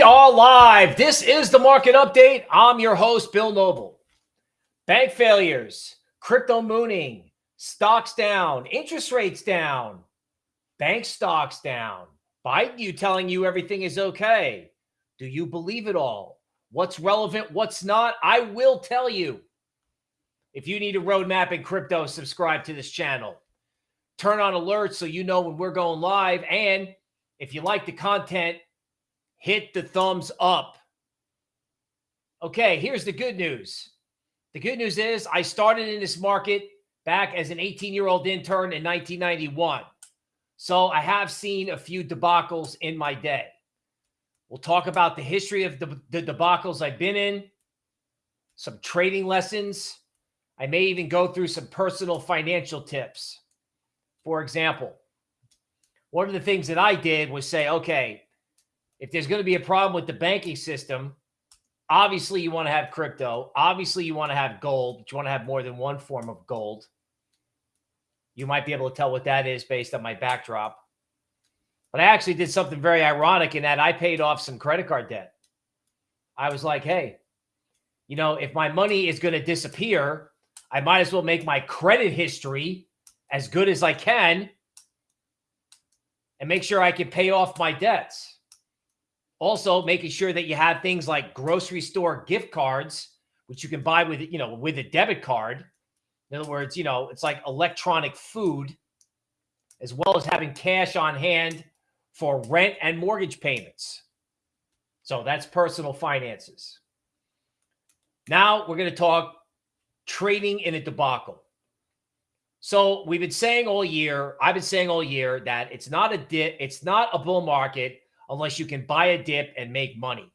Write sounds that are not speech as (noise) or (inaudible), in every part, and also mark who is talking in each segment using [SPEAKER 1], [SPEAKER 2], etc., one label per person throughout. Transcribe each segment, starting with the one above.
[SPEAKER 1] We are live. This is the market update. I'm your host, Bill Noble. Bank failures, crypto mooning, stocks down, interest rates down, bank stocks down. Biden, you telling you everything is okay. Do you believe it all? What's relevant? What's not? I will tell you. If you need a roadmap in crypto, subscribe to this channel. Turn on alerts so you know when we're going live. And if you like the content, hit the thumbs up. Okay, here's the good news. The good news is I started in this market back as an 18 year old intern in 1991. So I have seen a few debacles in my day. We'll talk about the history of the, the debacles I've been in, some trading lessons. I may even go through some personal financial tips. For example, one of the things that I did was say, okay, if there's going to be a problem with the banking system, obviously you want to have crypto. Obviously you want to have gold, but you want to have more than one form of gold. You might be able to tell what that is based on my backdrop. But I actually did something very ironic in that I paid off some credit card debt. I was like, hey, you know, if my money is going to disappear, I might as well make my credit history as good as I can and make sure I can pay off my debts. Also, making sure that you have things like grocery store gift cards, which you can buy with, you know, with a debit card. In other words, you know, it's like electronic food, as well as having cash on hand for rent and mortgage payments. So that's personal finances. Now we're going to talk trading in a debacle. So we've been saying all year, I've been saying all year that it's not a dip, it's not a bull market unless you can buy a dip and make money.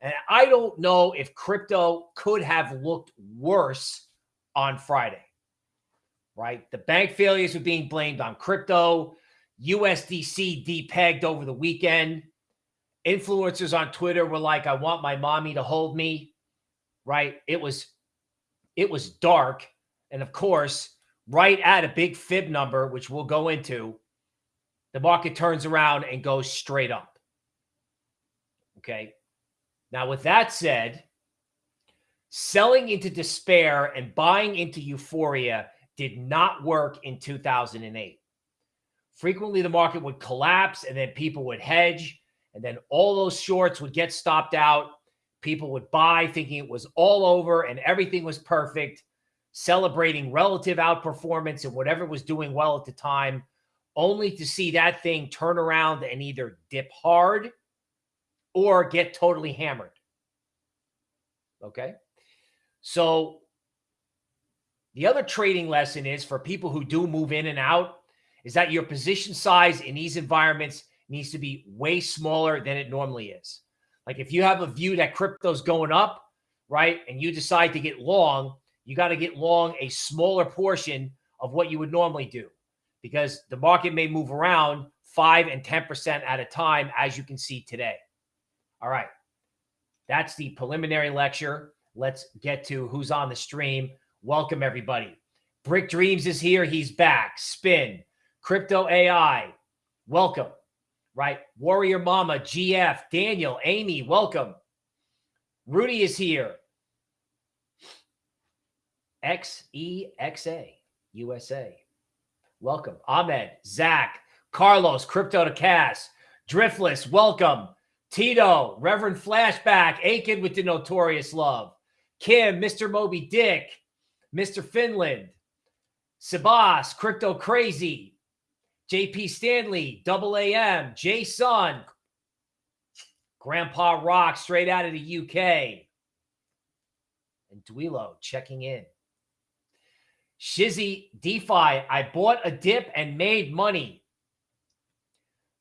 [SPEAKER 1] And I don't know if crypto could have looked worse on Friday, right? The bank failures were being blamed on crypto. USDC depegged over the weekend. Influencers on Twitter were like, I want my mommy to hold me, right? It was, it was dark. And of course, right at a big fib number, which we'll go into, the market turns around and goes straight up. Okay. Now, with that said, selling into despair and buying into euphoria did not work in 2008. Frequently, the market would collapse and then people would hedge, and then all those shorts would get stopped out. People would buy thinking it was all over and everything was perfect, celebrating relative outperformance and whatever was doing well at the time, only to see that thing turn around and either dip hard or get totally hammered. Okay. So the other trading lesson is for people who do move in and out is that your position size in these environments needs to be way smaller than it normally is. Like if you have a view that crypto's going up, right, and you decide to get long, you got to get long a smaller portion of what you would normally do because the market may move around 5 and 10% at a time, as you can see today. All right. That's the preliminary lecture. Let's get to who's on the stream. Welcome, everybody. Brick Dreams is here. He's back. Spin. Crypto AI. Welcome. Right. Warrior Mama, GF, Daniel, Amy, welcome. Rudy is here. XEXA, USA. Welcome. Ahmed, Zach, Carlos, Crypto to Cass, Driftless, welcome. Tito, Reverend Flashback, Aiken with the notorious love. Kim, Mr. Moby Dick, Mr. Finland, Sebas, Crypto Crazy, JP Stanley, Double AM, Jay Sun, Grandpa Rock straight out of the UK. And Duilo checking in. Shizzy DeFi, I bought a dip and made money.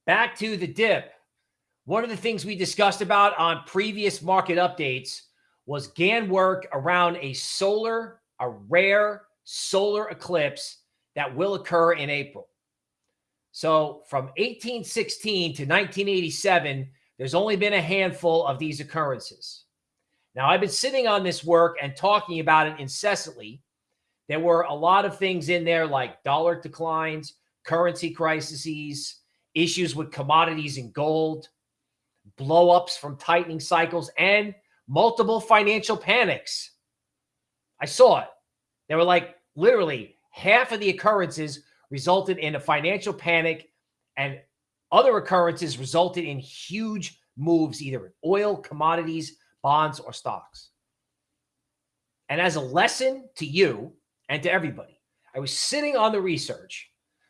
[SPEAKER 1] Back to the dip. One of the things we discussed about on previous market updates was Gann work around a solar, a rare solar eclipse that will occur in April. So from 1816 to 1987, there's only been a handful of these occurrences. Now, I've been sitting on this work and talking about it incessantly. There were a lot of things in there like dollar declines, currency crises, issues with commodities and gold, blowups from tightening cycles, and multiple financial panics. I saw it. There were like literally half of the occurrences resulted in a financial panic, and other occurrences resulted in huge moves either in oil, commodities, bonds, or stocks. And as a lesson to you and to everybody, I was sitting on the research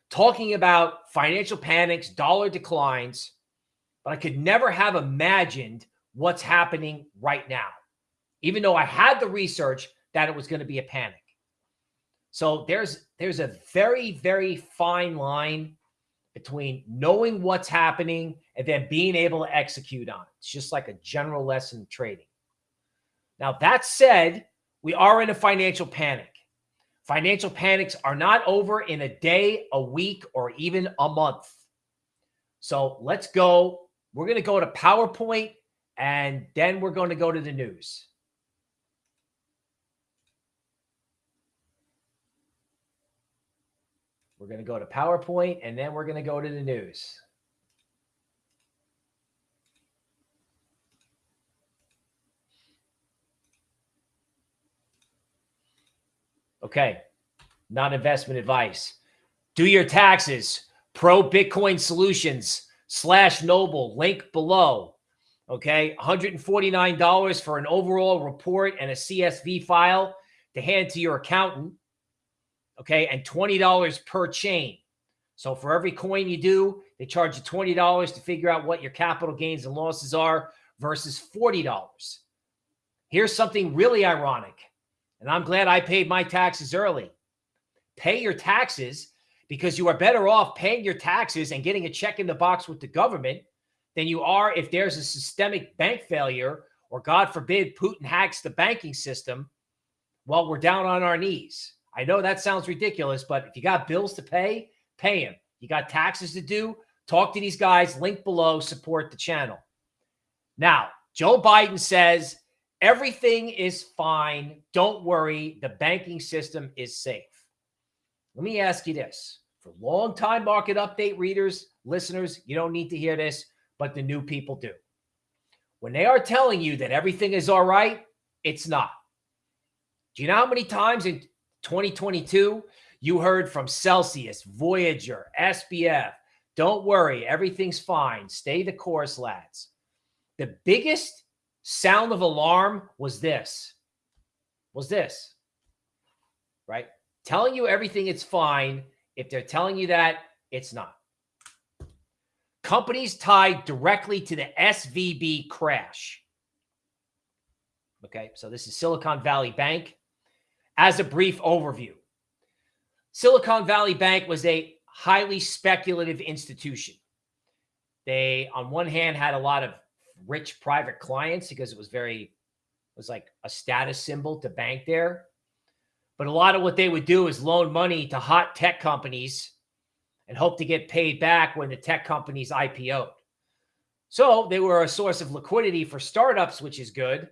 [SPEAKER 1] talking about financial panics, dollar declines, but I could never have imagined what's happening right now, even though I had the research that it was going to be a panic. So there's there's a very very fine line between knowing what's happening and then being able to execute on it. It's just like a general lesson in trading. Now that said, we are in a financial panic. Financial panics are not over in a day, a week, or even a month. So let's go. We're going to go to PowerPoint and then we're going to go to the news. We're going to go to PowerPoint and then we're going to go to the news. Okay. Not investment advice. Do your taxes. Pro Bitcoin Solutions slash Noble. Link below. Okay. $149 for an overall report and a CSV file to hand to your accountant. Okay. And $20 per chain. So for every coin you do, they charge you $20 to figure out what your capital gains and losses are versus $40. Here's something really ironic. And I'm glad I paid my taxes early. Pay your taxes because you are better off paying your taxes and getting a check in the box with the government than you are if there's a systemic bank failure or, God forbid, Putin hacks the banking system while we're down on our knees. I know that sounds ridiculous, but if you got bills to pay, pay them. You got taxes to do, talk to these guys, link below, support the channel. Now, Joe Biden says Everything is fine. Don't worry. The banking system is safe. Let me ask you this for long time market update readers, listeners, you don't need to hear this, but the new people do. When they are telling you that everything is all right, it's not. Do you know how many times in 2022 you heard from Celsius, Voyager, SBF? Don't worry, everything's fine. Stay the course, lads. The biggest sound of alarm was this was this right telling you everything it's fine. If they're telling you that it's not. Companies tied directly to the svb crash. Okay so this is silicon valley bank. As a brief overview silicon valley bank was a highly speculative institution. They on one hand had a lot of rich private clients because it was very it was like a status symbol to bank there. But a lot of what they would do is loan money to hot tech companies and hope to get paid back when the tech companies IPO'd. So they were a source of liquidity for startups, which is good.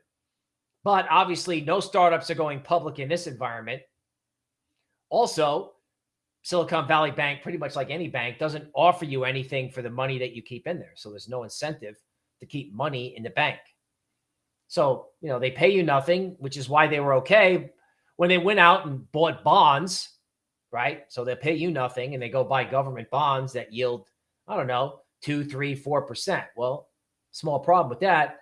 [SPEAKER 1] But obviously, no startups are going public in this environment. Also, Silicon Valley Bank, pretty much like any bank, doesn't offer you anything for the money that you keep in there. So there's no incentive to keep money in the bank. So, you know, they pay you nothing, which is why they were okay when they went out and bought bonds, right? So they pay you nothing and they go buy government bonds that yield, I don't know, two, three, four percent. Well, small problem with that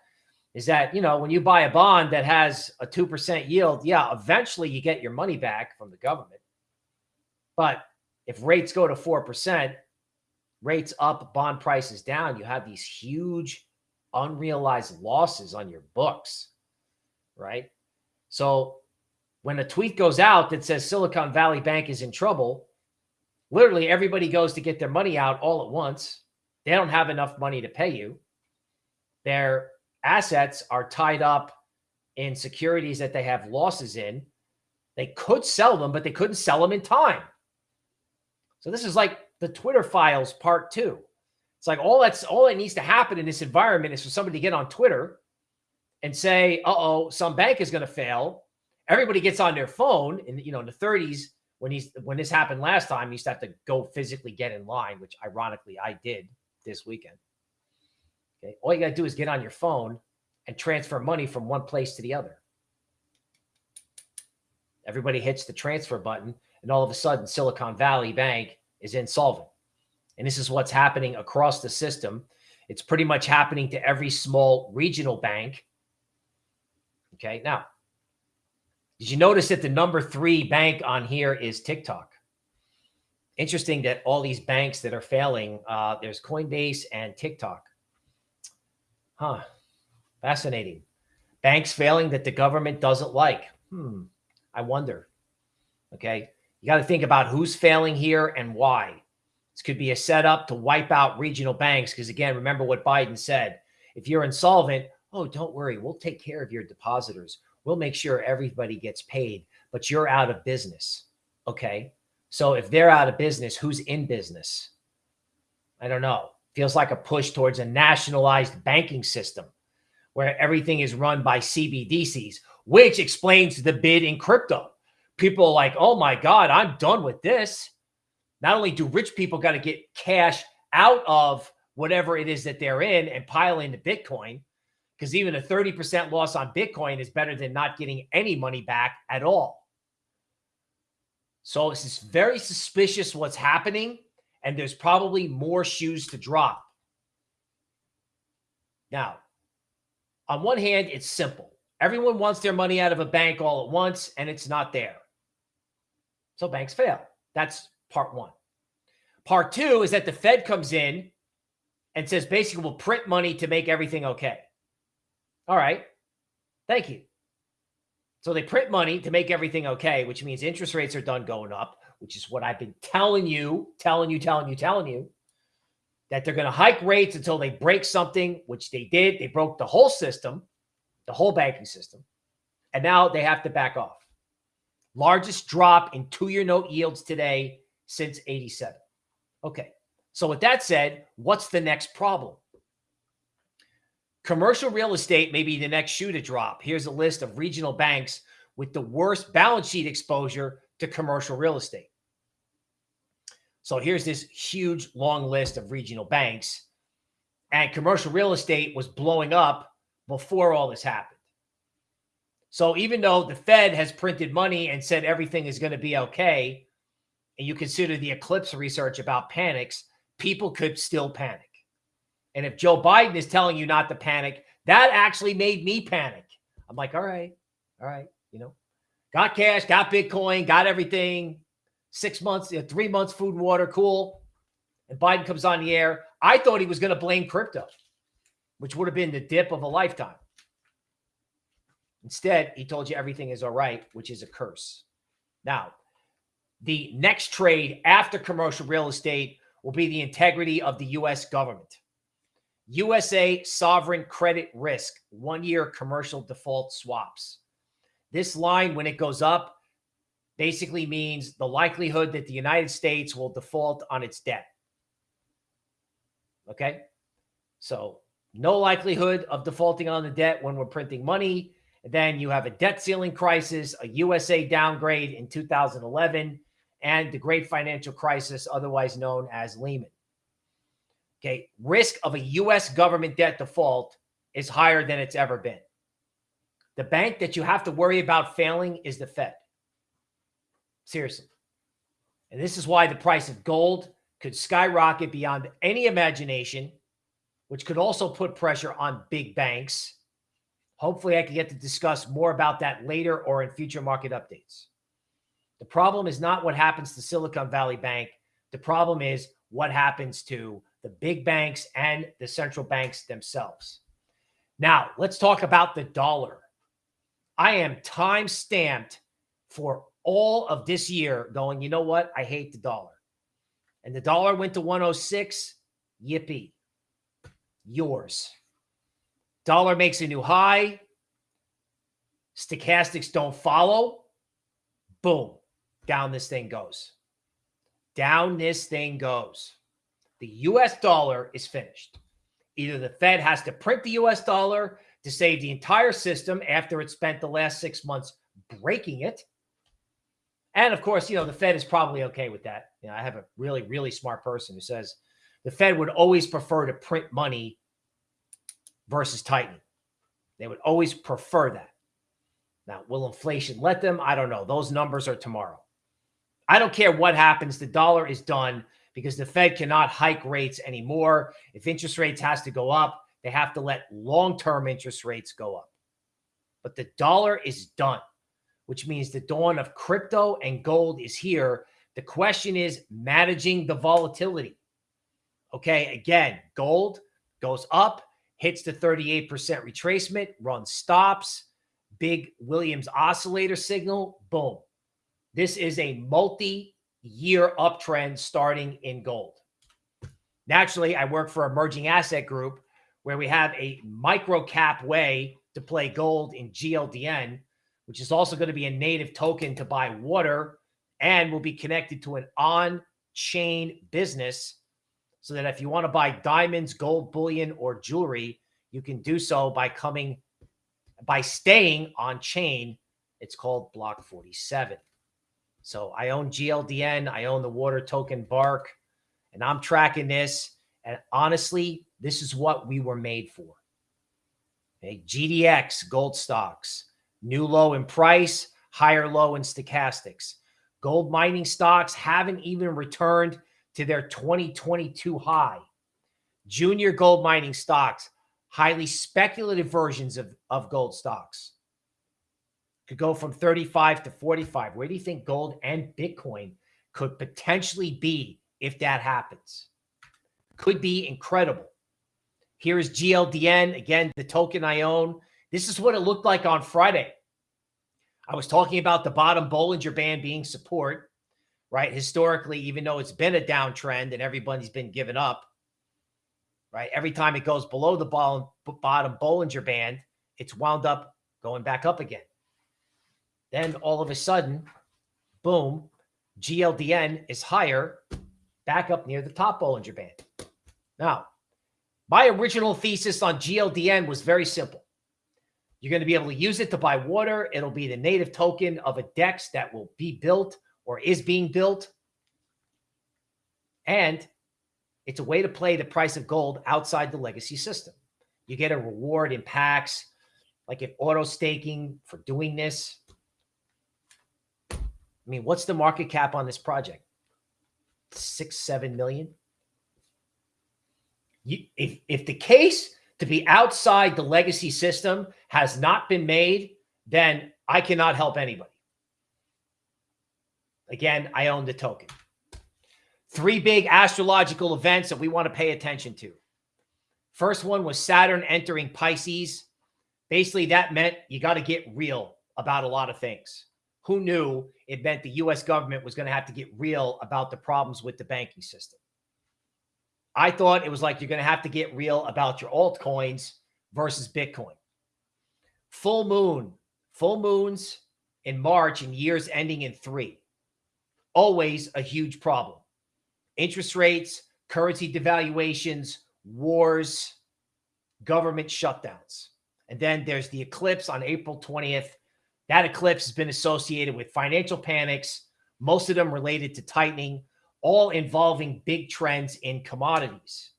[SPEAKER 1] is that, you know, when you buy a bond that has a 2% yield, yeah, eventually you get your money back from the government. But if rates go to 4%, rates up, bond prices down, you have these huge unrealized losses on your books, right? So when a tweet goes out that says Silicon Valley Bank is in trouble, literally everybody goes to get their money out all at once. They don't have enough money to pay you. Their assets are tied up in securities that they have losses in. They could sell them, but they couldn't sell them in time. So this is like the Twitter files part two. It's like all that's all that needs to happen in this environment is for somebody to get on Twitter and say, "Uh-oh, some bank is going to fail." Everybody gets on their phone, and you know, in the 30s, when he's when this happened last time, he used to have to go physically get in line, which ironically I did this weekend. Okay, all you got to do is get on your phone and transfer money from one place to the other. Everybody hits the transfer button, and all of a sudden, Silicon Valley Bank is insolvent. And this is what's happening across the system. It's pretty much happening to every small regional bank. Okay. Now, did you notice that the number three bank on here is TikTok? Interesting that all these banks that are failing, uh, there's Coinbase and TikTok. Huh. Fascinating. Banks failing that the government doesn't like. Hmm. I wonder. Okay. You got to think about who's failing here and why. This could be a setup to wipe out regional banks. Because again, remember what Biden said. If you're insolvent, oh, don't worry. We'll take care of your depositors. We'll make sure everybody gets paid, but you're out of business. Okay. So if they're out of business, who's in business? I don't know. Feels like a push towards a nationalized banking system where everything is run by CBDCs, which explains the bid in crypto. People are like, oh my God, I'm done with this. Not only do rich people got to get cash out of whatever it is that they're in and pile into Bitcoin, because even a 30% loss on Bitcoin is better than not getting any money back at all. So is very suspicious what's happening, and there's probably more shoes to drop. Now, on one hand, it's simple. Everyone wants their money out of a bank all at once, and it's not there. So banks fail. That's part one. Part two is that the Fed comes in and says basically we'll print money to make everything okay. All right. Thank you. So they print money to make everything okay, which means interest rates are done going up, which is what I've been telling you, telling you, telling you, telling you that they're going to hike rates until they break something, which they did. They broke the whole system, the whole banking system. And now they have to back off. Largest drop in two year note yields today since 87. Okay. So, with that said, what's the next problem? Commercial real estate may be the next shoe to drop. Here's a list of regional banks with the worst balance sheet exposure to commercial real estate. So, here's this huge long list of regional banks. And commercial real estate was blowing up before all this happened. So even though the Fed has printed money and said everything is going to be okay, and you consider the eclipse research about panics, people could still panic. And if Joe Biden is telling you not to panic, that actually made me panic. I'm like, all right, all right, you know, got cash, got Bitcoin, got everything, six months, three months food and water, cool. And Biden comes on the air. I thought he was going to blame crypto, which would have been the dip of a lifetime. Instead, he told you everything is all right, which is a curse. Now, the next trade after commercial real estate will be the integrity of the U.S. government. USA sovereign credit risk, one year commercial default swaps. This line, when it goes up, basically means the likelihood that the United States will default on its debt. Okay. So, no likelihood of defaulting on the debt when we're printing money then you have a debt ceiling crisis, a USA downgrade in 2011, and the great financial crisis, otherwise known as Lehman. Okay, risk of a US government debt default is higher than it's ever been. The bank that you have to worry about failing is the Fed. Seriously. And this is why the price of gold could skyrocket beyond any imagination, which could also put pressure on big banks Hopefully, I can get to discuss more about that later or in future market updates. The problem is not what happens to Silicon Valley Bank. The problem is what happens to the big banks and the central banks themselves. Now, let's talk about the dollar. I am time stamped for all of this year going, you know what? I hate the dollar. And the dollar went to 106. Yippee. Yours. Dollar makes a new high. Stochastics don't follow. Boom. Down this thing goes. Down this thing goes. The US dollar is finished. Either the Fed has to print the US dollar to save the entire system after it spent the last six months breaking it. And of course, you know, the Fed is probably okay with that. You know, I have a really, really smart person who says the Fed would always prefer to print money versus tighten. They would always prefer that. Now, will inflation let them? I don't know. Those numbers are tomorrow. I don't care what happens. The dollar is done because the Fed cannot hike rates anymore. If interest rates has to go up, they have to let long-term interest rates go up. But the dollar is done, which means the dawn of crypto and gold is here. The question is managing the volatility. Okay, again, gold goes up, hits the 38% retracement, runs stops, big Williams oscillator signal, boom. This is a multi-year uptrend starting in gold. Naturally, I work for Emerging Asset Group, where we have a micro cap way to play gold in GLDN, which is also going to be a native token to buy water and will be connected to an on-chain business so that if you want to buy diamonds, gold bullion, or jewelry, you can do so by coming by staying on chain. It's called Block 47. So I own GLDN, I own the water token Bark, and I'm tracking this. And honestly, this is what we were made for. Okay, GDX, gold stocks, new low in price, higher low in stochastics. Gold mining stocks haven't even returned to their 2022 high. Junior gold mining stocks, highly speculative versions of, of gold stocks, could go from 35 to 45. Where do you think gold and Bitcoin could potentially be if that happens? Could be incredible. Here is GLDN, again, the token I own. This is what it looked like on Friday. I was talking about the bottom Bollinger Band being support right? Historically, even though it's been a downtrend and everybody's been given up, right? Every time it goes below the bottom Bollinger Band, it's wound up going back up again. Then all of a sudden, boom, GLDN is higher, back up near the top Bollinger Band. Now, my original thesis on GLDN was very simple. You're going to be able to use it to buy water. It'll be the native token of a DEX that will be built or is being built. And it's a way to play the price of gold outside the legacy system. You get a reward in packs, like if auto staking for doing this. I mean, what's the market cap on this project? Six, seven million. You, if, if the case to be outside the legacy system has not been made, then I cannot help anybody. Again, I own the token. Three big astrological events that we want to pay attention to. First one was Saturn entering Pisces. Basically, that meant you got to get real about a lot of things. Who knew it meant the US government was going to have to get real about the problems with the banking system? I thought it was like you're going to have to get real about your altcoins versus Bitcoin. Full moon, full moons in March and years ending in three always a huge problem. Interest rates, currency devaluations, wars, government shutdowns. And then there's the eclipse on April 20th. That eclipse has been associated with financial panics, most of them related to tightening, all involving big trends in commodities.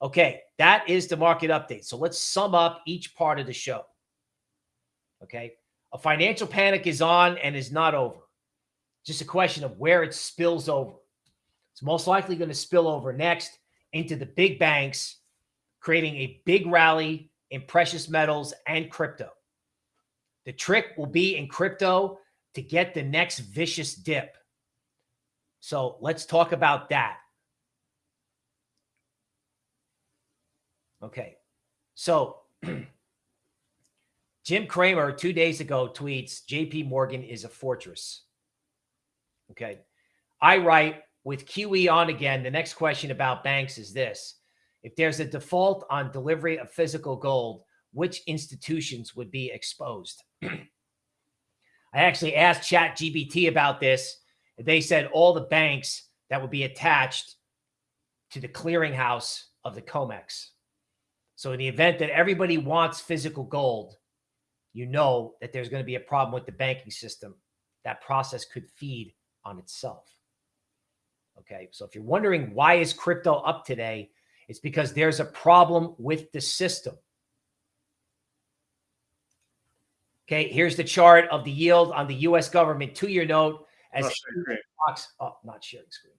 [SPEAKER 1] Okay, that is the market update. So let's sum up each part of the show. Okay, a financial panic is on and is not over just a question of where it spills over. It's most likely going to spill over next into the big banks, creating a big rally in precious metals and crypto. The trick will be in crypto to get the next vicious dip. So let's talk about that. Okay. So (clears throat) Jim Cramer two days ago tweets JP Morgan is a fortress. Okay. I write with QE on again. The next question about banks is this if there's a default on delivery of physical gold, which institutions would be exposed? (clears throat) I actually asked ChatGPT about this. They said all the banks that would be attached to the clearinghouse of the COMEX. So in the event that everybody wants physical gold, you know that there's going to be a problem with the banking system. That process could feed on itself. Okay. So if you're wondering why is crypto up today, it's because there's a problem with the system. Okay, here's the chart of the yield on the U.S. government two-year note as not sharing box. Oh, not sharing screen.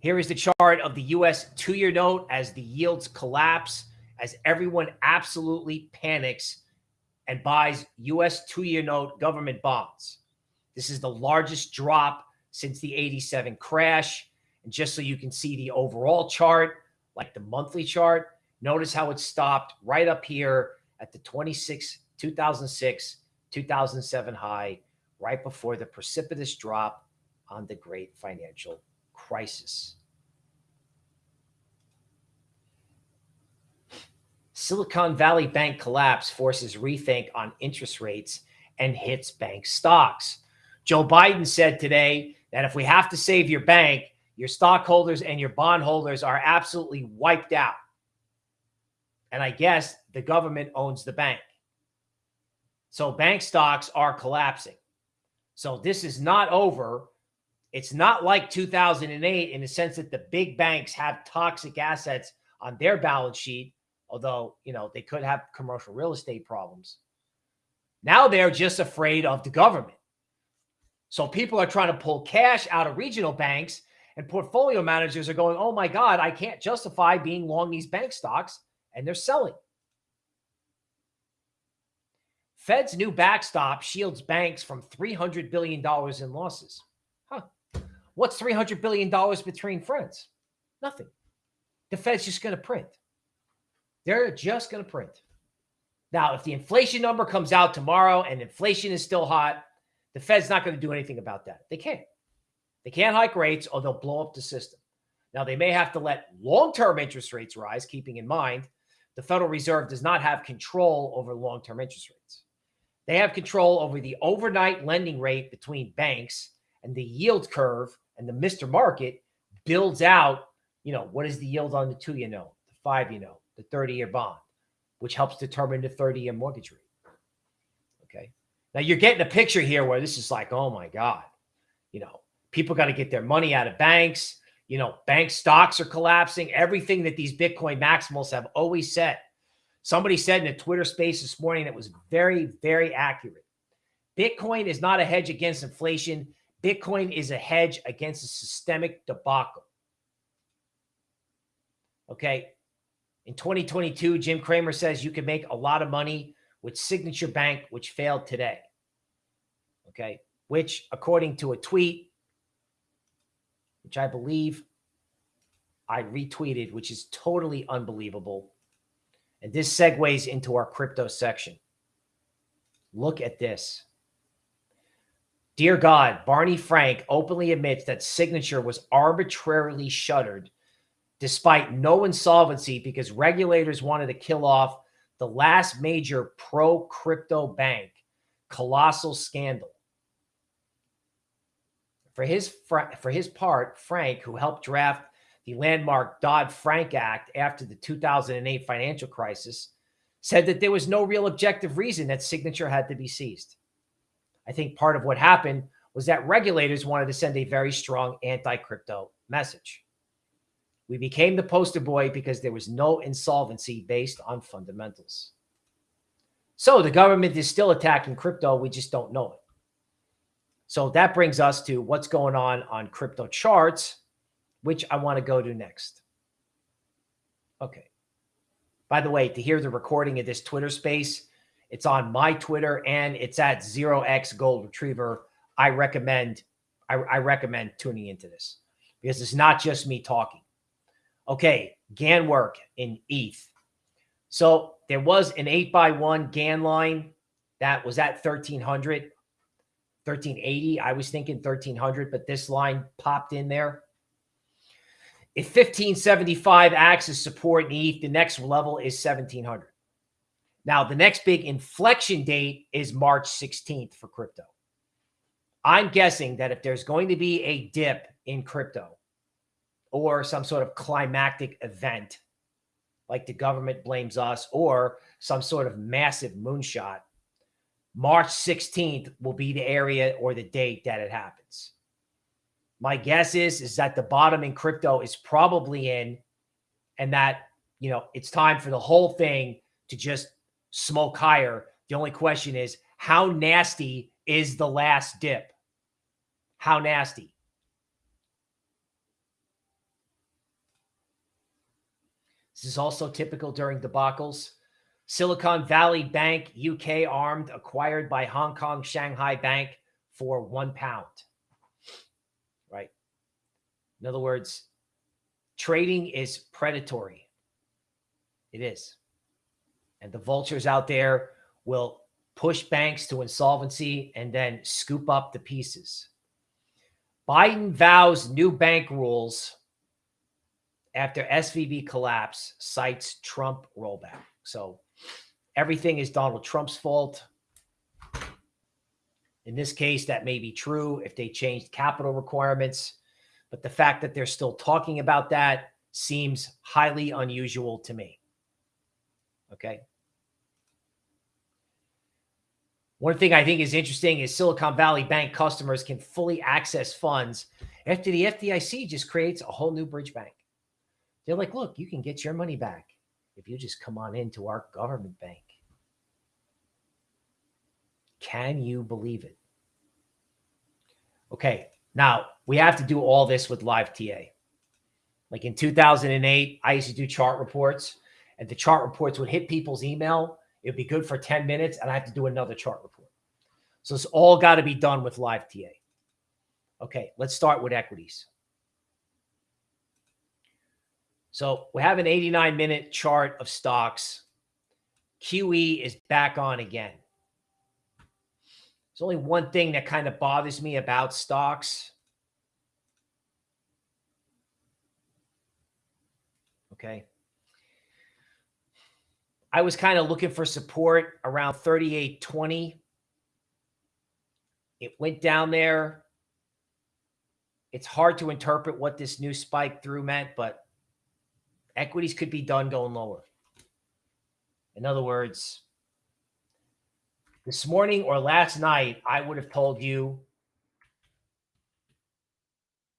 [SPEAKER 1] Here is the chart of the U.S. two-year note as the yields collapse, as everyone absolutely panics and buys U.S. two-year note government bonds. This is the largest drop since the 87 crash. And just so you can see the overall chart, like the monthly chart, notice how it stopped right up here at the 26, 2006, 2007 high, right before the precipitous drop on the great financial crisis. Silicon Valley Bank collapse forces rethink on interest rates and hits bank stocks. Joe Biden said today that if we have to save your bank, your stockholders and your bondholders are absolutely wiped out. And I guess the government owns the bank. So bank stocks are collapsing. So this is not over. It's not like 2008 in the sense that the big banks have toxic assets on their balance sheet, although, you know, they could have commercial real estate problems. Now they're just afraid of the government. So people are trying to pull cash out of regional banks and portfolio managers are going, oh my God, I can't justify being long these bank stocks. And they're selling. Fed's new backstop shields banks from $300 billion in losses. Huh. What's $300 billion between friends? Nothing. The Fed's just going to print. They're just going to print. Now, if the inflation number comes out tomorrow and inflation is still hot, the Fed's not going to do anything about that. They can't. They can't hike rates or they'll blow up the system. Now, they may have to let long term interest rates rise, keeping in mind the Federal Reserve does not have control over long term interest rates. They have control over the overnight lending rate between banks and the yield curve and the Mr. Market builds out, you know, what is the yield on the two year note, the five year note, the 30 year bond, which helps determine the 30 year mortgage rate. Okay. Now you're getting a picture here where this is like, oh my God, you know, people got to get their money out of banks. You know, bank stocks are collapsing. Everything that these Bitcoin maximals have always said. Somebody said in a Twitter space this morning that was very, very accurate. Bitcoin is not a hedge against inflation. Bitcoin is a hedge against a systemic debacle. Okay. In 2022, Jim Cramer says you can make a lot of money with Signature Bank, which failed today. Okay. Which, according to a tweet, which I believe I retweeted, which is totally unbelievable. And this segues into our crypto section. Look at this. Dear God, Barney Frank openly admits that Signature was arbitrarily shuttered despite no insolvency because regulators wanted to kill off the last major pro crypto bank, colossal scandal. For his for his part, Frank, who helped draft the landmark Dodd-Frank Act after the 2008 financial crisis, said that there was no real objective reason that signature had to be seized. I think part of what happened was that regulators wanted to send a very strong anti-crypto message. We became the poster boy because there was no insolvency based on fundamentals. So the government is still attacking crypto. We just don't know it. So that brings us to what's going on on crypto charts, which I want to go to next. Okay. By the way, to hear the recording of this Twitter space, it's on my Twitter and it's at 0x Gold Retriever. I recommend I, I recommend tuning into this because it's not just me talking. Okay, Gann work in ETH. So there was an 8 by 1 Gann line that was at 1300, 1380. I was thinking 1300, but this line popped in there. If 1575 acts as support in ETH, the next level is 1700. Now, the next big inflection date is March 16th for crypto. I'm guessing that if there's going to be a dip in crypto or some sort of climactic event, like the government blames us, or some sort of massive moonshot, March 16th will be the area or the date that it happens. My guess is is that the bottom in crypto is probably in and that, you know, it's time for the whole thing to just smoke higher. The only question is how nasty is the last dip? How nasty? This is also typical during debacles. Silicon Valley Bank, UK armed, acquired by Hong Kong Shanghai Bank for one pound. Right. In other words, trading is predatory. It is. And the vultures out there will push banks to insolvency and then scoop up the pieces. Biden vows new bank rules after SVB collapse cites Trump rollback. So everything is Donald Trump's fault. In this case, that may be true if they changed capital requirements, but the fact that they're still talking about that seems highly unusual to me. Okay. One thing I think is interesting is Silicon Valley Bank customers can fully access funds after the FDIC just creates a whole new bridge bank. They're like, look, you can get your money back if you just come on into our government bank. Can you believe it? Okay, now we have to do all this with live TA. Like in 2008, I used to do chart reports, and the chart reports would hit people's email. It'd be good for 10 minutes, and I have to do another chart report. So it's all got to be done with live TA. Okay, let's start with equities. So we have an 89 minute chart of stocks. QE is back on again. There's only one thing that kind of bothers me about stocks. Okay. I was kind of looking for support around 38.20. It went down there. It's hard to interpret what this new spike through meant, but equities could be done going lower. In other words, this morning or last night, I would have told you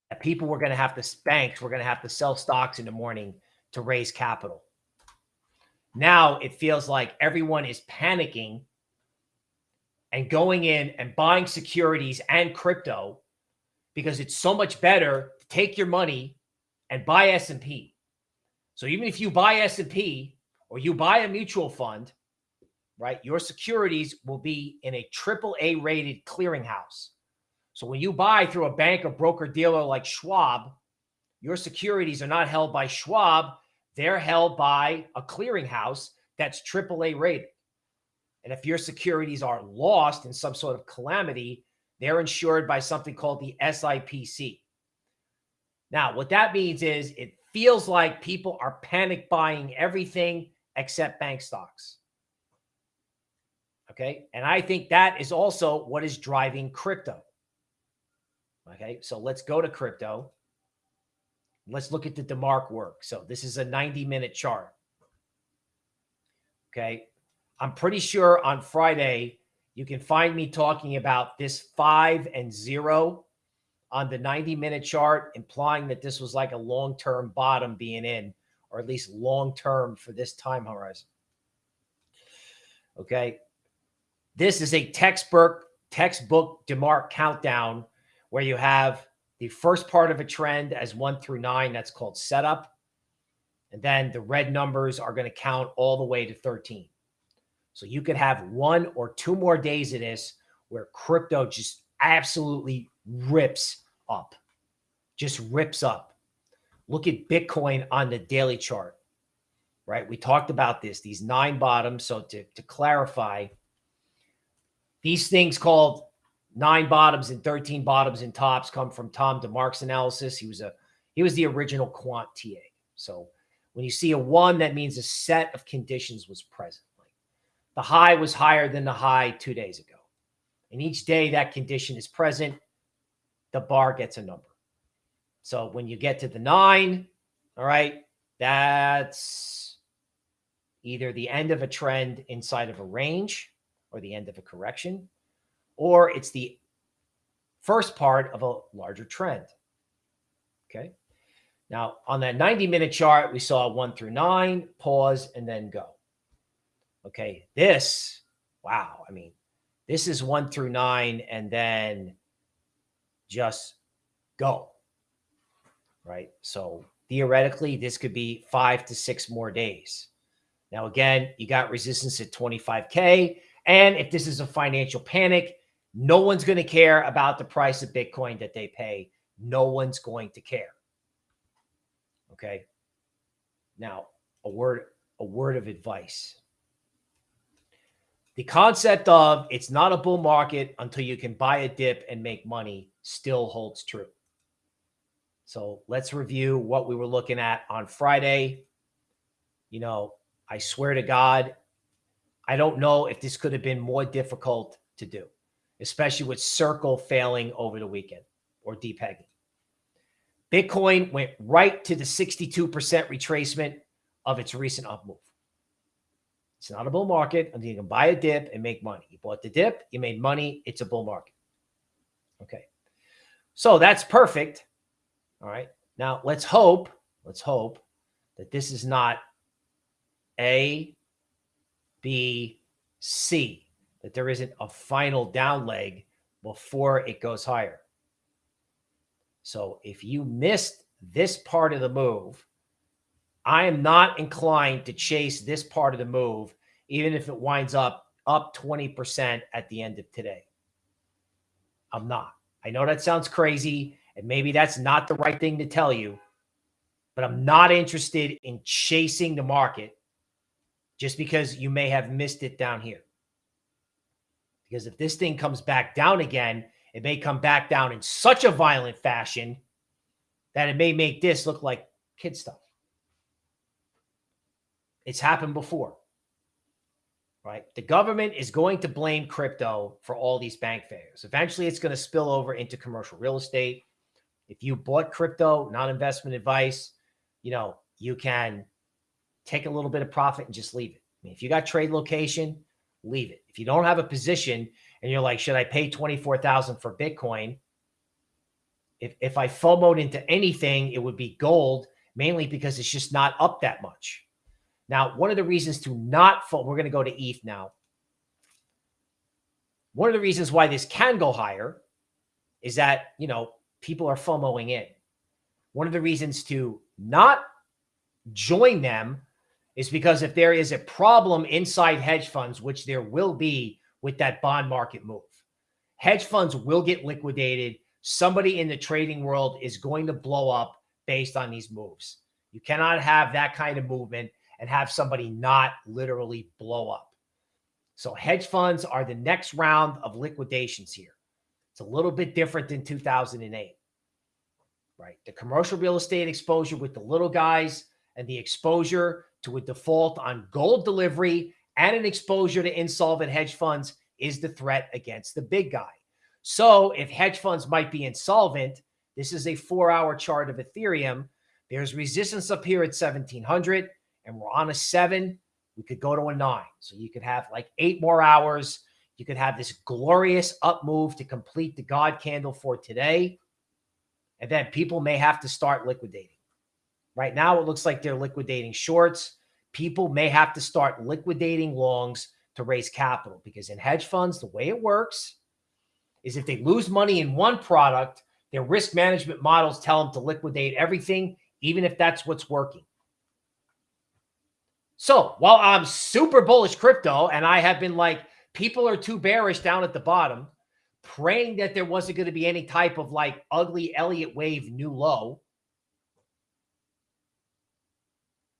[SPEAKER 1] that people were going to have to, banks were going to have to sell stocks in the morning to raise capital. Now it feels like everyone is panicking and going in and buying securities and crypto because it's so much better to take your money and buy S&P. So even if you buy S&P or you buy a mutual fund, right, your securities will be in a triple A rated clearinghouse. So when you buy through a bank or broker dealer like Schwab, your securities are not held by Schwab. They're held by a clearinghouse that's triple A rated. And if your securities are lost in some sort of calamity, they're insured by something called the SIPC. Now, what that means is it feels like people are panic buying everything except bank stocks. Okay. And I think that is also what is driving crypto. Okay. So let's go to crypto. Let's look at the DeMark work. So this is a 90 minute chart. Okay. I'm pretty sure on Friday, you can find me talking about this five and zero on the 90 minute chart, implying that this was like a long term bottom being in, or at least long term for this time horizon. Okay. This is a textbook, textbook DeMark countdown where you have the first part of a trend as one through nine. That's called setup. And then the red numbers are going to count all the way to 13. So you could have one or two more days of this where crypto just absolutely rips up, just rips up. look at Bitcoin on the daily chart, right? We talked about this, these nine bottoms. So to, to clarify, these things called nine bottoms and 13 bottoms and tops come from Tom DeMark's analysis. He was a he was the original quant TA. So when you see a one, that means a set of conditions was present. The high was higher than the high two days ago. And each day that condition is present, the bar gets a number. So when you get to the nine, all right, that's either the end of a trend inside of a range or the end of a correction, or it's the first part of a larger trend. Okay. Now, on that 90 minute chart, we saw one through nine, pause, and then go. Okay. This, wow. I mean, this is one through nine, and then just go. Right. So theoretically, this could be five to six more days. Now, again, you got resistance at 25K. And if this is a financial panic, no one's going to care about the price of Bitcoin that they pay. No one's going to care. Okay. Now, a word, a word of advice. The concept of it's not a bull market until you can buy a dip and make money still holds true. So let's review what we were looking at on Friday. You know, I swear to God, I don't know if this could have been more difficult to do, especially with Circle failing over the weekend or depegging. Bitcoin went right to the 62% retracement of its recent up move. It's not a bull market until you can buy a dip and make money. You bought the dip, you made money. It's a bull market. Okay. So that's perfect. All right. Now let's hope, let's hope that this is not A, B, C, that there isn't a final down leg before it goes higher. So if you missed this part of the move, I am not inclined to chase this part of the move, even if it winds up up 20% at the end of today. I'm not. I know that sounds crazy, and maybe that's not the right thing to tell you, but I'm not interested in chasing the market just because you may have missed it down here. Because if this thing comes back down again, it may come back down in such a violent fashion that it may make this look like kid stuff. It's happened before, right? The government is going to blame crypto for all these bank failures. Eventually, it's going to spill over into commercial real estate. If you bought crypto, not investment advice, you know, you can take a little bit of profit and just leave it. I mean, if you got trade location, leave it. If you don't have a position and you're like, should I pay 24,000 for Bitcoin? If, if I FOMOed into anything, it would be gold, mainly because it's just not up that much. Now, one of the reasons to not FOMO, we're going to go to ETH now. One of the reasons why this can go higher is that, you know, people are FOMOing in. One of the reasons to not join them is because if there is a problem inside hedge funds, which there will be with that bond market move, hedge funds will get liquidated. Somebody in the trading world is going to blow up based on these moves. You cannot have that kind of movement and have somebody not literally blow up. So hedge funds are the next round of liquidations here. It's a little bit different than 2008, right? The commercial real estate exposure with the little guys and the exposure to a default on gold delivery and an exposure to insolvent hedge funds is the threat against the big guy. So if hedge funds might be insolvent, this is a four hour chart of Ethereum. There's resistance up here at 1700 and we're on a seven. We could go to a nine. So you could have like eight more hours. You could have this glorious up move to complete the God candle for today. And then people may have to start liquidating. Right now, it looks like they're liquidating shorts. People may have to start liquidating longs to raise capital because in hedge funds, the way it works is if they lose money in one product, their risk management models tell them to liquidate everything, even if that's what's working. So while I'm super bullish crypto and I have been like, people are too bearish down at the bottom, praying that there wasn't going to be any type of like ugly Elliott wave new low,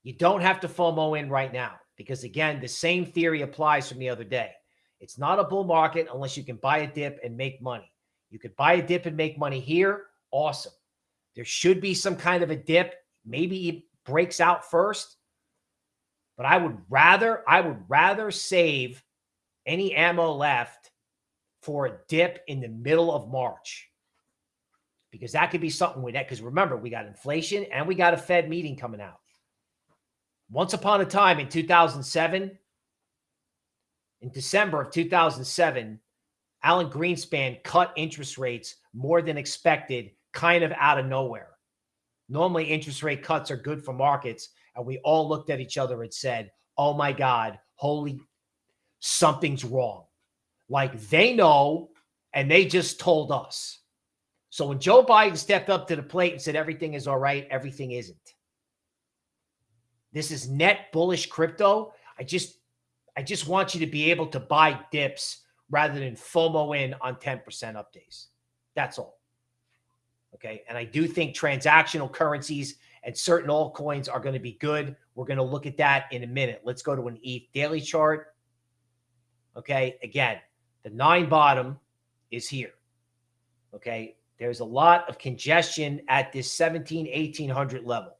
[SPEAKER 1] You don't have to FOMO in right now because, again, the same theory applies from the other day. It's not a bull market unless you can buy a dip and make money. You could buy a dip and make money here. Awesome. There should be some kind of a dip. Maybe it breaks out first. But I would rather, I would rather save any ammo left for a dip in the middle of March. Because that could be something with that. Because remember, we got inflation and we got a Fed meeting coming out. Once upon a time in 2007, in December of 2007, Alan Greenspan cut interest rates more than expected, kind of out of nowhere. Normally, interest rate cuts are good for markets. And we all looked at each other and said, Oh my God, holy, something's wrong. Like they know, and they just told us. So when Joe Biden stepped up to the plate and said everything is all right, everything isn't. This is net bullish crypto. I just I just want you to be able to buy dips rather than FOMO in on 10% up days. That's all. Okay. And I do think transactional currencies and certain altcoins are going to be good. We're going to look at that in a minute. Let's go to an ETH daily chart. Okay. Again, the nine bottom is here. Okay. There's a lot of congestion at this 17, 1800 level.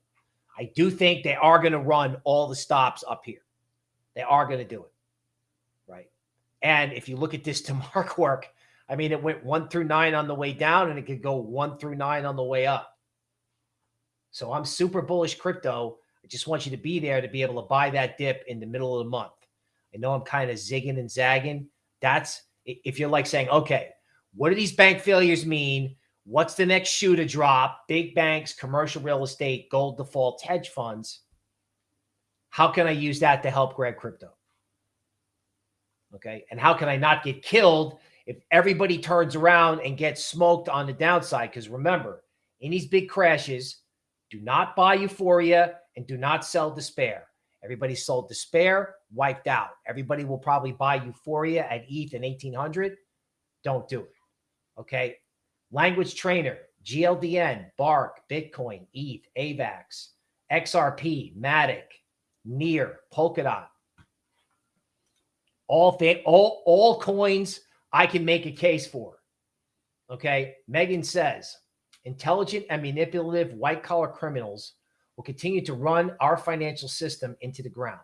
[SPEAKER 1] I do think they are going to run all the stops up here. They are going to do it. Right. And if you look at this (laughs) to mark work, I mean, it went one through nine on the way down and it could go one through nine on the way up. So I'm super bullish crypto. I just want you to be there to be able to buy that dip in the middle of the month. I know I'm kind of zigging and zagging. That's if you're like saying, okay, what do these bank failures mean? What's the next shoe to drop? Big banks, commercial real estate, gold defaults, hedge funds. How can I use that to help grab crypto? Okay. And how can I not get killed if everybody turns around and gets smoked on the downside? Because remember, in these big crashes, do not buy euphoria and do not sell despair. Everybody sold despair, wiped out. Everybody will probably buy euphoria at ETH in 1800. Don't do it. Okay. Language trainer, GLDN, Bark, Bitcoin, ETH, AVAX, XRP, Matic, Near, Polkadot. All thing, all all coins I can make a case for. Okay. Megan says intelligent and manipulative white collar criminals will continue to run our financial system into the ground.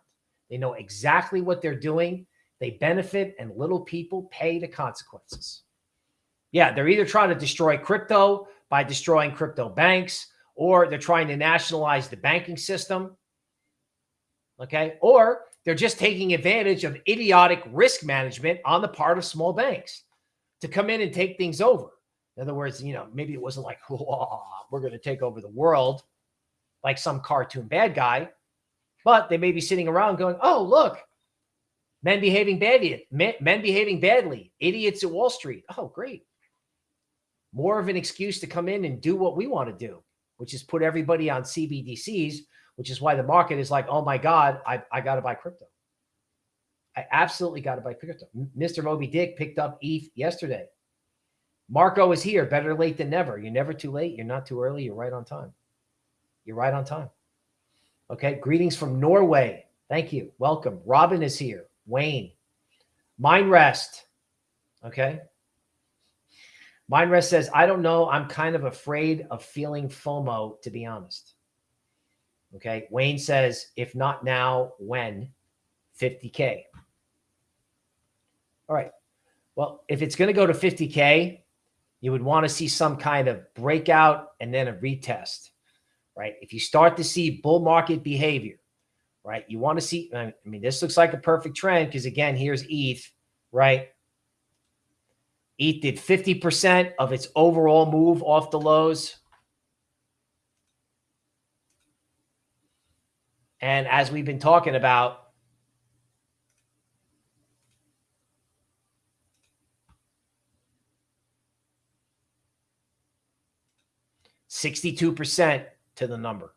[SPEAKER 1] They know exactly what they're doing. They benefit and little people pay the consequences. Yeah, they're either trying to destroy crypto by destroying crypto banks, or they're trying to nationalize the banking system. Okay. Or they're just taking advantage of idiotic risk management on the part of small banks to come in and take things over. In other words, you know, maybe it wasn't like, (laughs) we're going to take over the world like some cartoon bad guy, but they may be sitting around going, oh, look, men behaving badly, men, men behaving badly, idiots at Wall Street. Oh, great. More of an excuse to come in and do what we want to do, which is put everybody on CBDCs which is why the market is like, oh my God, I, I got to buy crypto. I absolutely got to buy crypto. Mr. Moby Dick picked up ETH yesterday. Marco is here. Better late than never. You're never too late. You're not too early. You're right on time. You're right on time. Okay. Greetings from Norway. Thank you. Welcome. Robin is here. Wayne. Mind rest. Okay. Mind rest says, I don't know. I'm kind of afraid of feeling FOMO, to be honest. Okay. Wayne says, if not now, when? 50K. All right. Well, if it's going to go to 50K, you would want to see some kind of breakout and then a retest, right? If you start to see bull market behavior, right? You want to see, I mean, this looks like a perfect trend because again, here's ETH, right? ETH did 50% of its overall move off the lows. And as we've been talking about, 62% to the number,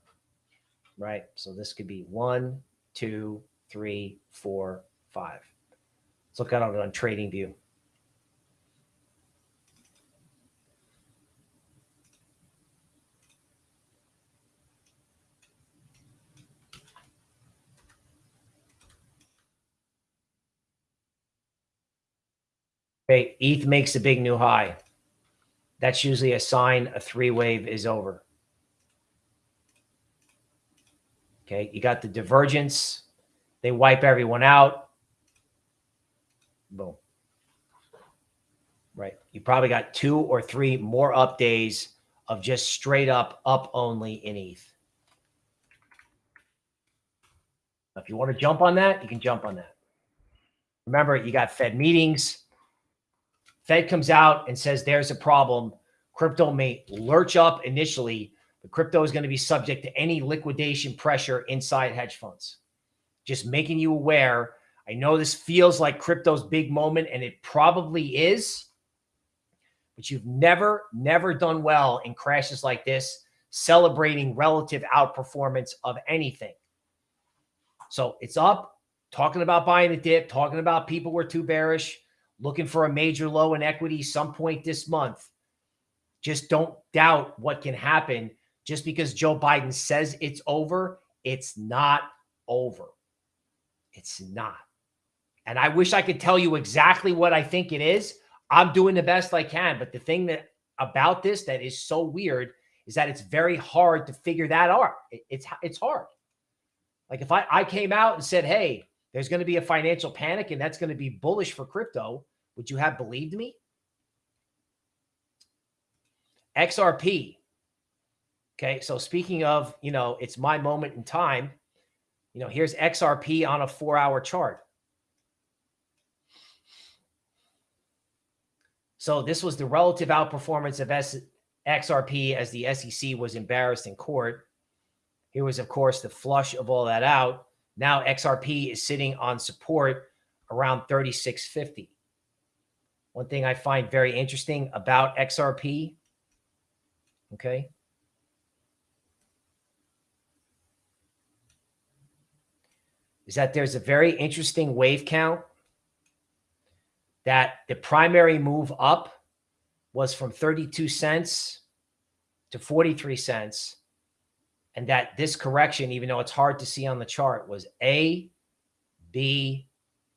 [SPEAKER 1] right? So this could be one, two, three, four, five. Let's look at it on trading view. Okay, ETH makes a big new high. That's usually a sign a three wave is over. Okay, you got the divergence. They wipe everyone out. Boom. Right. You probably got two or three more up days of just straight up up only in ETH. If you want to jump on that, you can jump on that. Remember, you got Fed meetings. Fed comes out and says there's a problem. Crypto may lurch up initially, but crypto is going to be subject to any liquidation pressure inside hedge funds. Just making you aware. I know this feels like crypto's big moment, and it probably is, but you've never, never done well in crashes like this, celebrating relative outperformance of anything. So it's up, talking about buying a dip, talking about people were too bearish, looking for a major low in equity some point this month. Just don't doubt what can happen just because Joe Biden says it's over. It's not over. It's not. And I wish I could tell you exactly what I think it is. I'm doing the best I can. But the thing that about this that is so weird is that it's very hard to figure that out. It's, it's hard. Like if I, I came out and said, hey, there's going to be a financial panic and that's going to be bullish for crypto, would you have believed me? XRP. Okay. So speaking of, you know, it's my moment in time, you know, here's XRP on a four hour chart. So this was the relative outperformance of S XRP as the SEC was embarrassed in court. Here was, of course, the flush of all that out. Now XRP is sitting on support around 3650. One thing I find very interesting about XRP, okay, is that there's a very interesting wave count that the primary move up was from 32 cents to 43 cents and that this correction, even though it's hard to see on the chart, was A, B,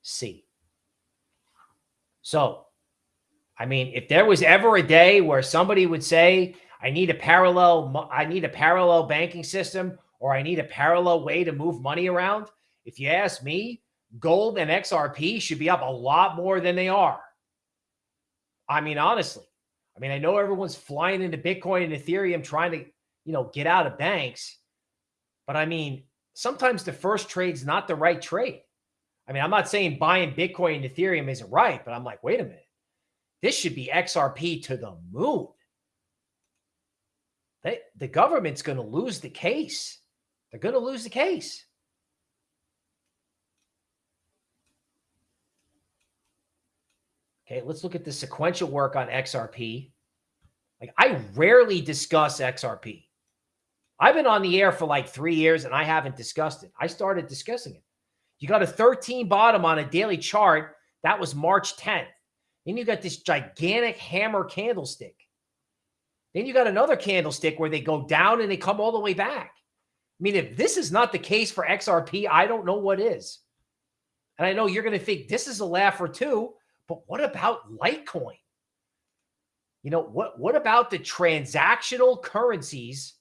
[SPEAKER 1] C. So, I mean, if there was ever a day where somebody would say, I need a parallel, I need a parallel banking system, or I need a parallel way to move money around, if you ask me, gold and XRP should be up a lot more than they are. I mean, honestly, I mean, I know everyone's flying into Bitcoin and Ethereum trying to you know, get out of banks. But I mean, sometimes the first trade's not the right trade. I mean, I'm not saying buying Bitcoin and Ethereum isn't right, but I'm like, wait a minute. This should be XRP to the moon. They, the government's going to lose the case. They're going to lose the case. Okay, let's look at the sequential work on XRP. Like I rarely discuss XRP. I've been on the air for like three years and I haven't discussed it. I started discussing it. You got a 13 bottom on a daily chart. That was March 10th. Then you got this gigantic hammer candlestick. Then you got another candlestick where they go down and they come all the way back. I mean, if this is not the case for XRP, I don't know what is. And I know you're going to think this is a laugher too, but what about Litecoin? You know, what, what about the transactional currencies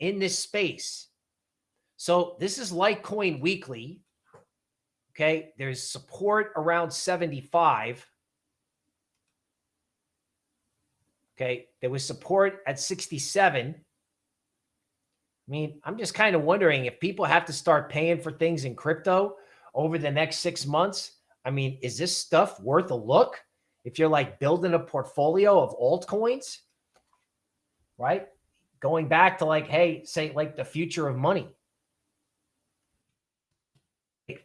[SPEAKER 1] in this space. So this is Litecoin Weekly. Okay. There's support around 75. Okay. There was support at 67. I mean, I'm just kind of wondering if people have to start paying for things in crypto over the next six months. I mean, is this stuff worth a look? If you're like building a portfolio of altcoins, right? going back to like, hey, say like the future of money.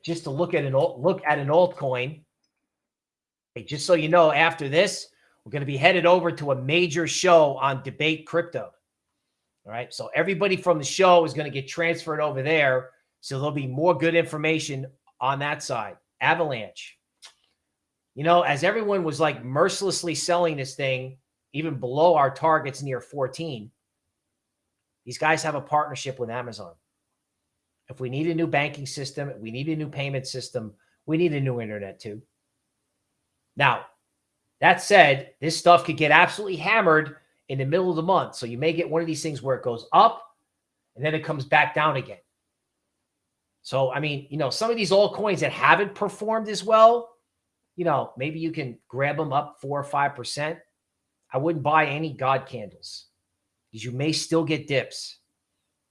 [SPEAKER 1] Just to look at an look at an altcoin. Hey, just so you know, after this, we're going to be headed over to a major show on debate crypto. All right. So everybody from the show is going to get transferred over there. So there'll be more good information on that side. Avalanche. You know, as everyone was like mercilessly selling this thing, even below our targets near 14, these guys have a partnership with Amazon. If we need a new banking system, we need a new payment system, we need a new internet too. Now, That said, this stuff could get absolutely hammered in the middle of the month. So you may get one of these things where it goes up and then it comes back down again. So, I mean, you know, some of these altcoins that haven't performed as well, you know, maybe you can grab them up four or 5%. I wouldn't buy any God candles because you may still get dips.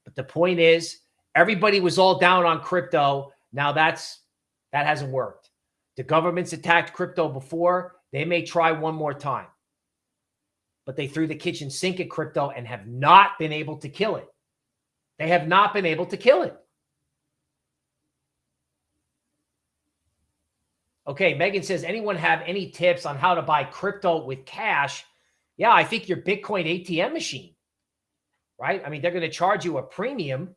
[SPEAKER 1] But the point is, everybody was all down on crypto. Now that's that hasn't worked. The government's attacked crypto before. They may try one more time. But they threw the kitchen sink at crypto and have not been able to kill it. They have not been able to kill it. Okay, Megan says, anyone have any tips on how to buy crypto with cash? Yeah, I think your Bitcoin ATM machine, right? I mean, they're going to charge you a premium,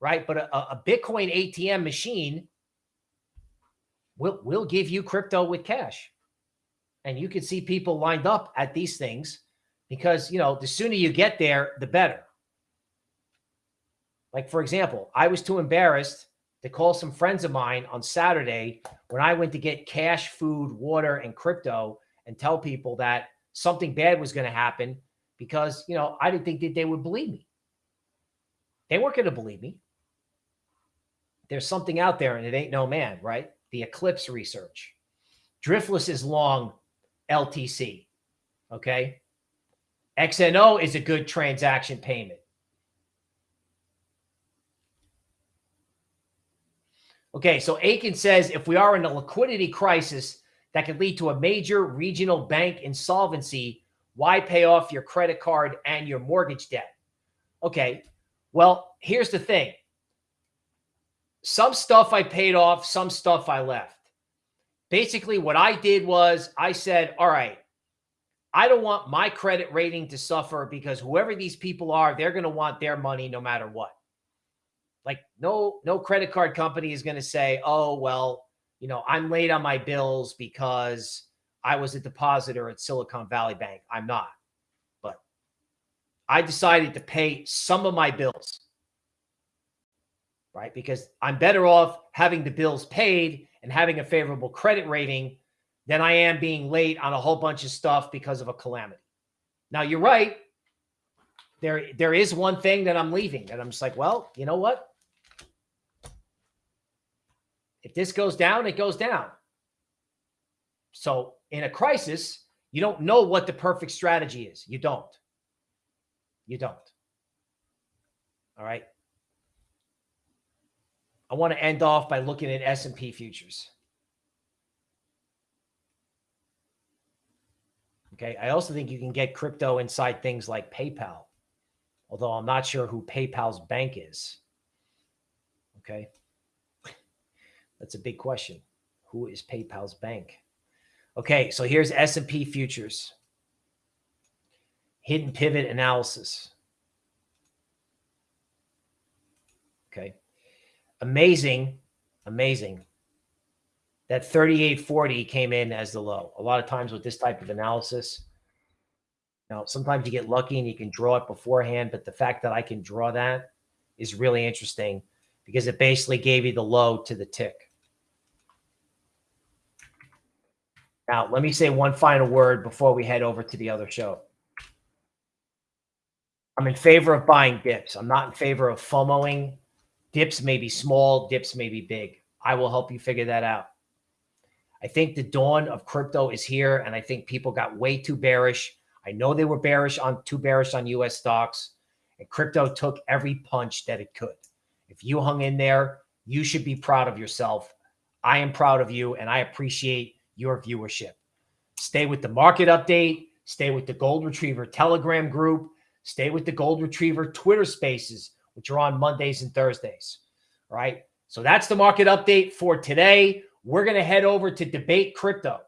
[SPEAKER 1] right? But a, a Bitcoin ATM machine will, will give you crypto with cash. And you can see people lined up at these things because, you know, the sooner you get there, the better. Like, for example, I was too embarrassed to call some friends of mine on Saturday when I went to get cash, food, water, and crypto and tell people that something bad was going to happen because, you know, I didn't think that they would believe me. They weren't going to believe me. There's something out there and it ain't no man, right? The eclipse research. Driftless is long LTC. Okay. XNO is a good transaction payment. Okay, so Aiken says if we are in a liquidity crisis that could lead to a major regional bank insolvency, why pay off your credit card and your mortgage debt? Okay, well, here's the thing. Some stuff I paid off, some stuff I left. Basically, what I did was I said, all right, I don't want my credit rating to suffer because whoever these people are, they're going to want their money no matter what. Like no, no credit card company is going to say, oh, well, you know, I'm late on my bills because I was a depositor at Silicon Valley Bank. I'm not. But I decided to pay some of my bills, right? Because I'm better off having the bills paid and having a favorable credit rating than I am being late on a whole bunch of stuff because of a calamity. Now, you're right. There, there is one thing that I'm leaving that I'm just like, well, you know what? If this goes down, it goes down. So in a crisis, you don't know what the perfect strategy is. You don't. You don't. All right. I want to end off by looking at S&P futures. Okay. I also think you can get crypto inside things like PayPal, although I'm not sure who PayPal's bank is. Okay. (laughs) That's a big question. Who is PayPal's bank? Okay, so here's S&P futures. Hidden pivot analysis. Okay. Amazing, amazing that 3840 came in as the low. A lot of times with this type of analysis, now sometimes you get lucky and you can draw it beforehand, but the fact that I can draw that is really interesting because it basically gave you the low to the tick. Now, let me say one final word before we head over to the other show. I'm in favor of buying dips. I'm not in favor of FOMOing. Dips may be small, dips may be big. I will help you figure that out. I think the dawn of crypto is here, and I think people got way too bearish. I know they were bearish on too bearish on US stocks, and crypto took every punch that it could. If you hung in there, you should be proud of yourself. I am proud of you, and I appreciate your viewership. Stay with the market update. Stay with the Gold Retriever Telegram group. Stay with the Gold Retriever Twitter spaces, which are on Mondays and Thursdays. All right. So that's the market update for today. We're going to head over to debate crypto.